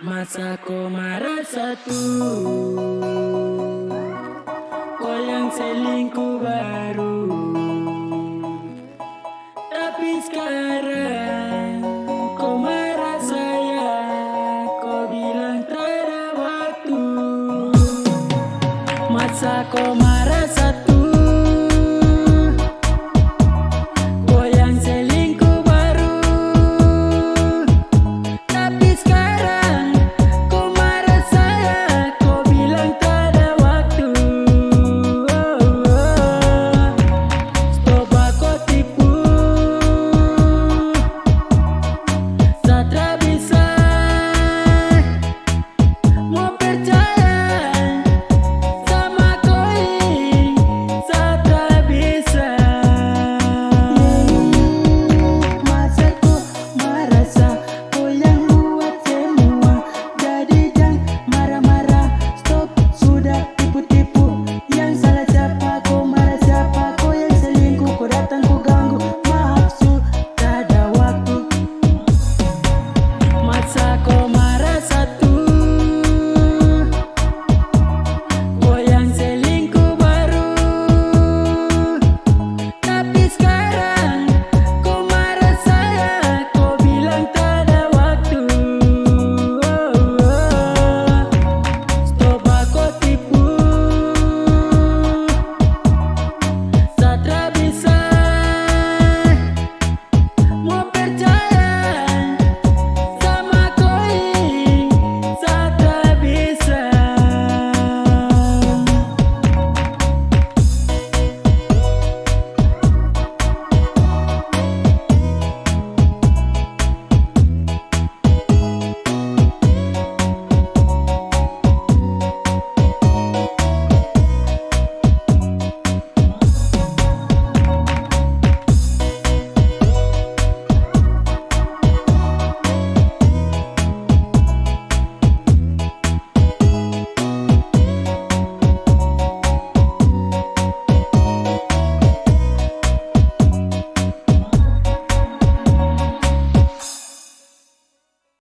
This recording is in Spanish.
Masa kau marah satu Kau yang selingkuh baru Tapi sekarang Kau marah saya Kau bilang tak ada waktu Masa kau marah satu domingo.